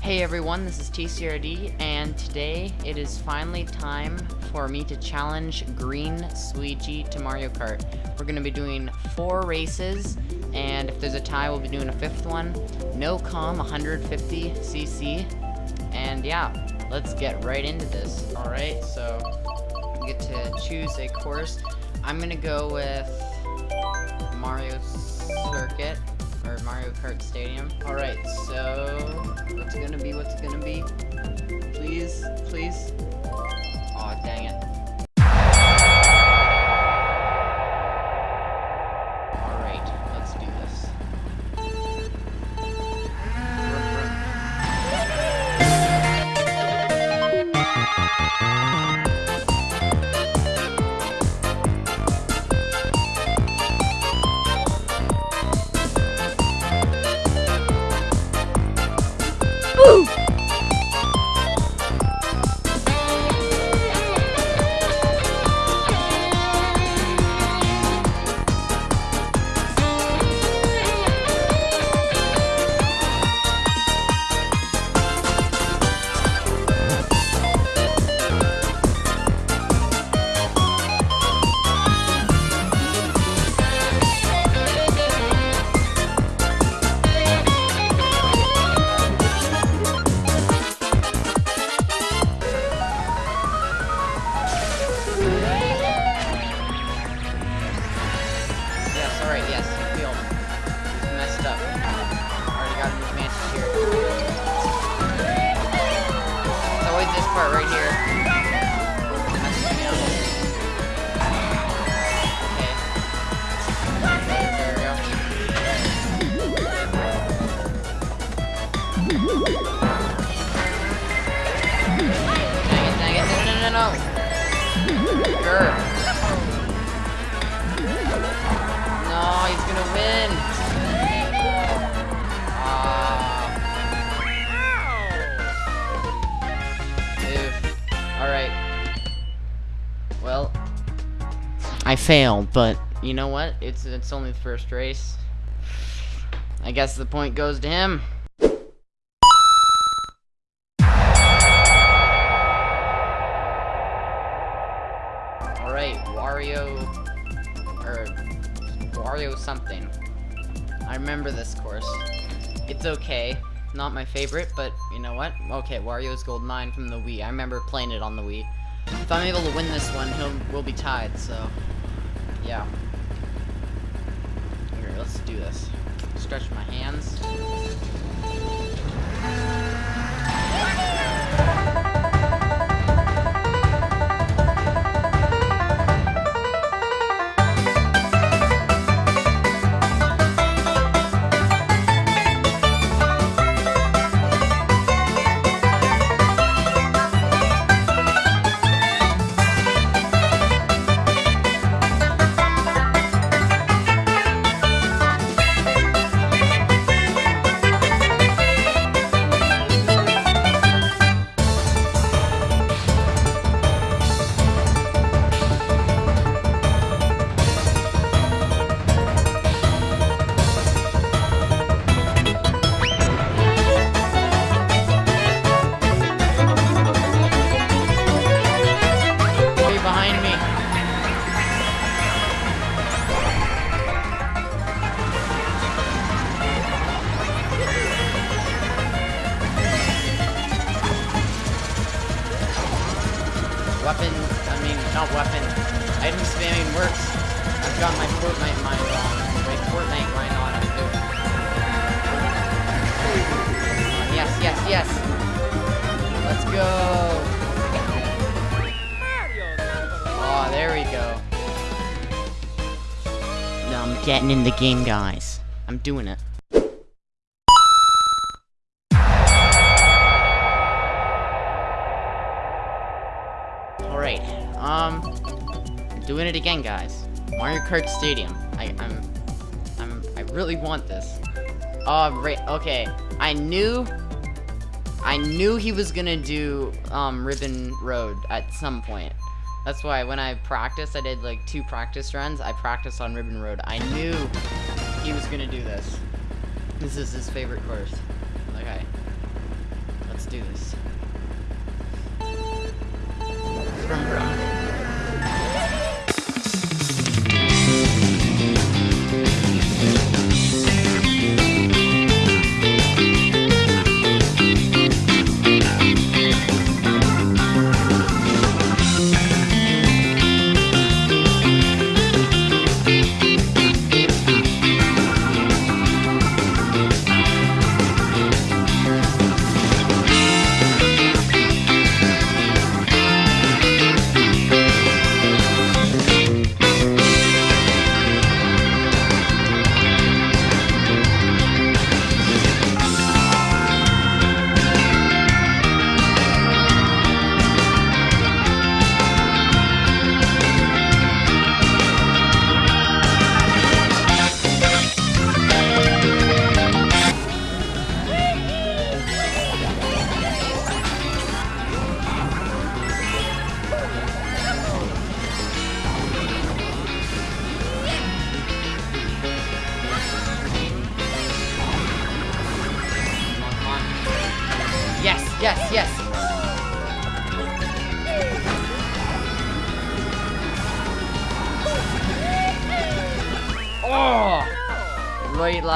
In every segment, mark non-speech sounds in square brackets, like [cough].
Hey everyone, this is TCRD, and today it is finally time for me to challenge Green Sweegie to Mario Kart. We're going to be doing four races, and if there's a tie, we'll be doing a fifth one. No com 150cc, and yeah, let's get right into this. Alright, so we get to choose a course. I'm going to go with Mario Circuit or Mario Kart Stadium. Alright, so what's gonna be? What's gonna be? Please, please. Aw, dang it. I failed, but you know what? It's it's only the first race. I guess the point goes to him. Alright, Wario or Wario something. I remember this course. It's okay. Not my favorite, but you know what? Okay, Wario's Gold Mine from the Wii. I remember playing it on the Wii. If I'm able to win this one, he'll we'll be tied, so yeah. Here, let's do this. Stretch my hands. Getting in the game, guys. I'm doing it. Alright, um, I'm doing it again, guys. Mario Kart Stadium. I, I'm, I'm, I really want this. Oh, right, okay. I knew, I knew he was gonna do, um, Ribbon Road at some point. That's why when I practiced, I did like two practice runs. I practiced on Ribbon Road. I knew he was gonna do this. This is his favorite course. Okay. Let's do this. Brum,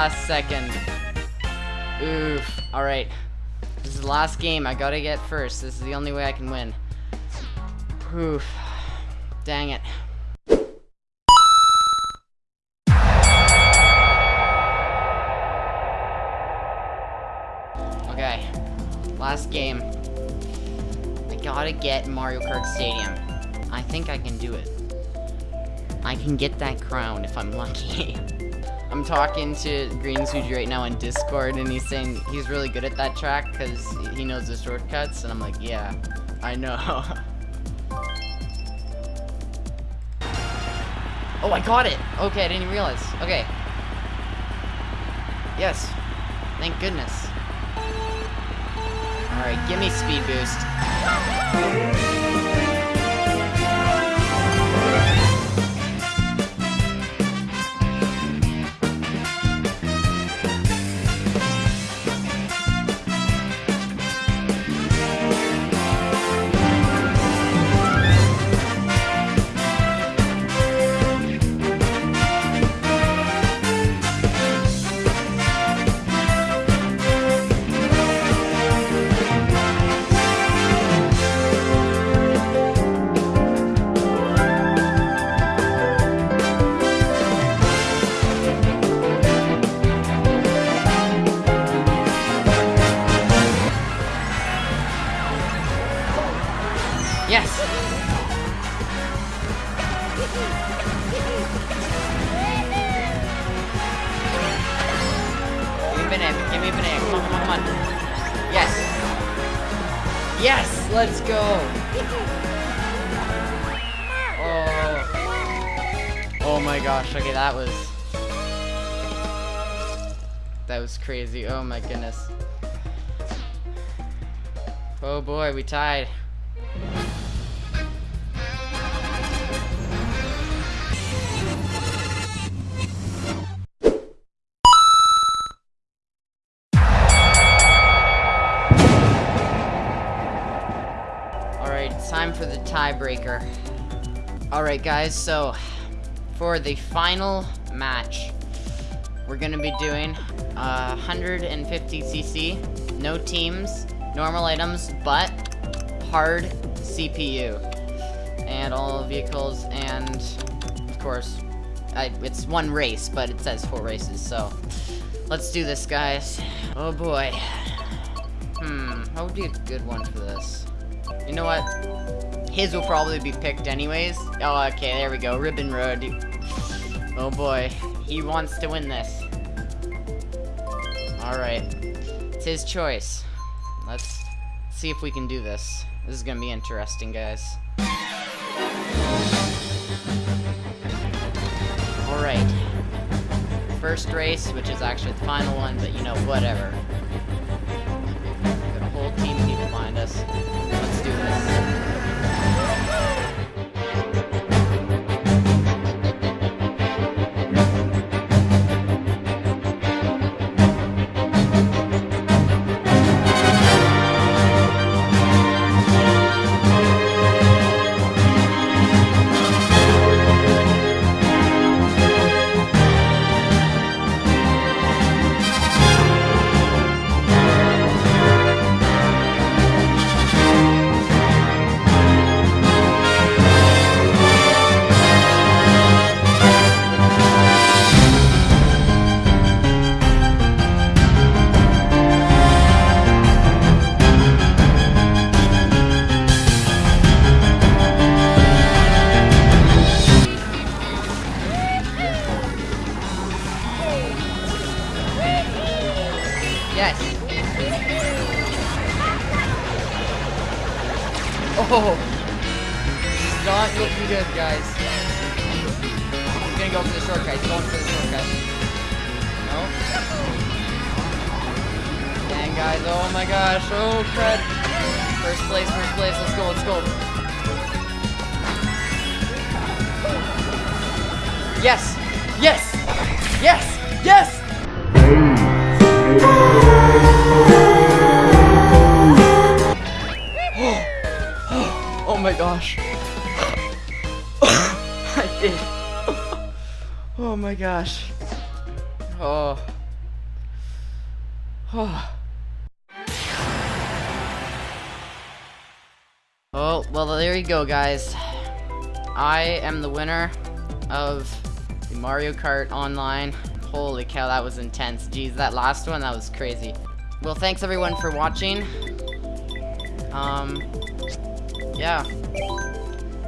last second. Oof. Alright. This is the last game. I gotta get first. This is the only way I can win. Oof. Dang it. Okay. Last game. I gotta get Mario Kart Stadium. I think I can do it. I can get that crown if I'm lucky. [laughs] I'm talking to Green Sweegie right now in Discord, and he's saying he's really good at that track because he knows the shortcuts, and I'm like, yeah, I know. [laughs] oh, I got it! Okay, I didn't even realize. Okay. Yes. Thank goodness. Alright, give me speed boost. Yes! Give me a banana, give me a banana. Come on, come on, come on. Yes! Yes! Let's go! Oh. Oh my gosh, okay, that was... That was crazy, oh my goodness. Oh boy, we tied. Tiebreaker. Alright guys, so for the final match, we're gonna be doing uh, 150cc, no teams, normal items, but hard CPU. And all vehicles, and of course, I, it's one race, but it says four races, so let's do this, guys. Oh boy. Hmm, what would be a good one for this? You know what? His will probably be picked anyways. Oh, okay, there we go. Ribbon Road. Oh boy. He wants to win this. Alright. It's his choice. Let's see if we can do this. This is gonna be interesting, guys. Alright. First race, which is actually the final one, but you know, whatever. Whole team behind us. Oh. Not looking good, guys. He's gonna go for the shortcut. He's going for the shortcut. No. Dang, guys. Oh my gosh. Oh, crud. First place, first place. Let's go, let's go. Yes! Yes! Yes! Yes! Oh my gosh. [laughs] I did. [laughs] oh my gosh. Oh. Oh. Oh, well, there you go, guys. I am the winner of the Mario Kart Online. Holy cow, that was intense. Jeez, that last one, that was crazy. Well, thanks everyone for watching. Um, yeah.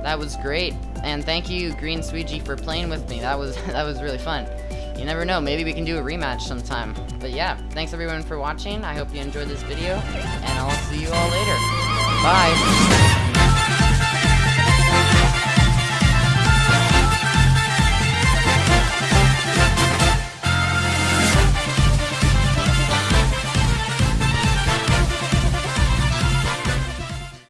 That was great. And thank you, Green Sweegie, for playing with me. That was [laughs] that was really fun. You never know, maybe we can do a rematch sometime. But yeah, thanks everyone for watching. I hope you enjoyed this video, and I'll see you all later. Bye!